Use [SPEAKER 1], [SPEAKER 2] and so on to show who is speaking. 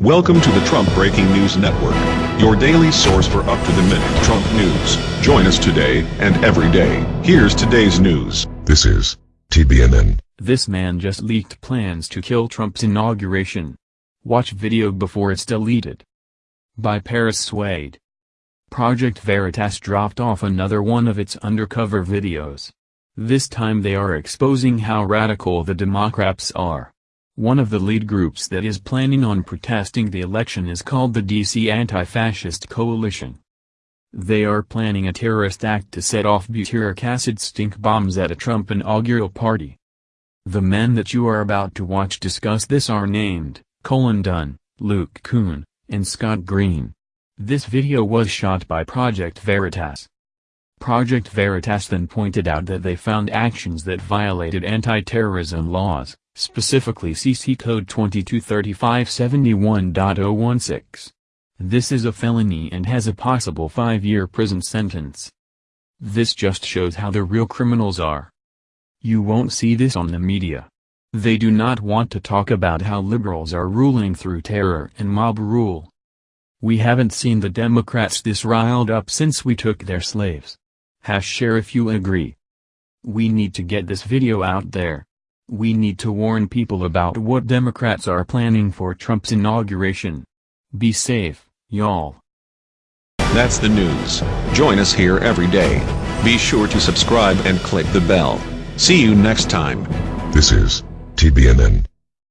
[SPEAKER 1] Welcome to the Trump Breaking News Network, your daily source for up-to-the-minute Trump news. Join us today and every day. Here's today's news.
[SPEAKER 2] This is TBNN.
[SPEAKER 3] This man just leaked plans to kill Trump's inauguration. Watch video before it's deleted. By Paris Swade. Project Veritas dropped off another one of its undercover videos. This time they are exposing how radical the Democrats are. One of the lead groups that is planning on protesting the election is called the DC Anti-Fascist Coalition. They are planning a terrorist act to set off butyric acid stink bombs at a Trump inaugural party. The men that you are about to watch discuss this are named, Colin Dunn, Luke Kuhn, and Scott Green. This video was shot by Project Veritas. Project Veritas then pointed out that they found actions that violated anti-terrorism laws, specifically CC Code 223571.016. This is a felony and has a possible five-year prison sentence. This just shows how the real criminals are. You won't see this on the media. They do not want to talk about how liberals are ruling through terror and mob rule. We haven't seen the Democrats this riled up since we took their slaves. Hash share if you agree. We need to get this video out there. We need to warn people about what Democrats are planning for Trump's inauguration. Be safe, y'all.
[SPEAKER 1] That's the news. Join us here every day. Be sure to subscribe and click the bell. See you next time.
[SPEAKER 2] This is TBNN.